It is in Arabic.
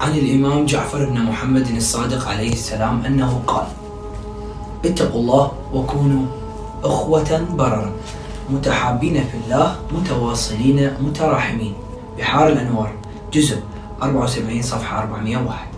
عن الإمام جعفر بن محمد الصادق عليه السلام أنه قال اتقوا الله وكونوا أخوة بررا متحابين في الله متواصلين متراحمين. بحار الأنوار جزء 74 صفحة 401